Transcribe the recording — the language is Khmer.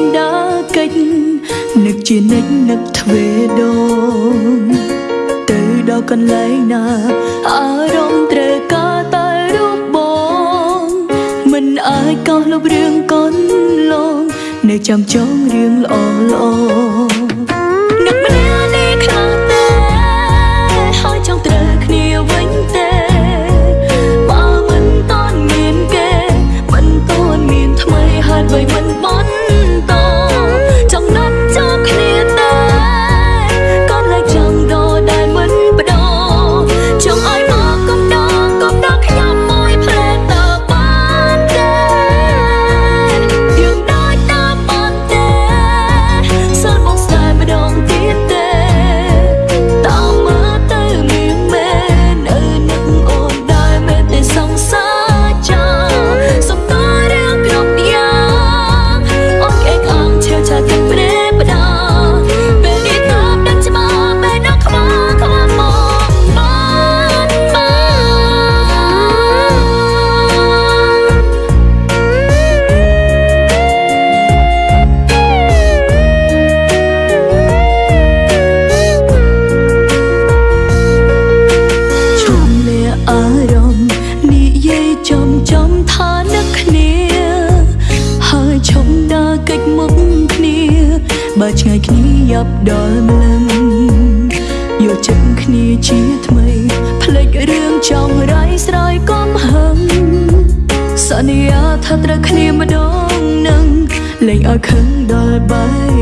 មដើរកិច្ចនឹកជានិច្ចនឹកទ្វេដងទៅដល់កន្លែងណាអារម្មណ៍ត្រូវការតែរូបបង មិនអាចកោះលុបរឿងកូនលងនៅចាំចងរឿងល្អល្អ បើឆ្ងាយគ្នាយ៉ាប់ដល់ម្លឹងយកចិត្តគ្នាជាថ្មីផ្លេចរឿងចង់រៃស្រ័យកំហឹងសន្យាថាត្រូវគ្នាម្ដងនឹងលែងឲ្យខឹងដល់បែកគ្នា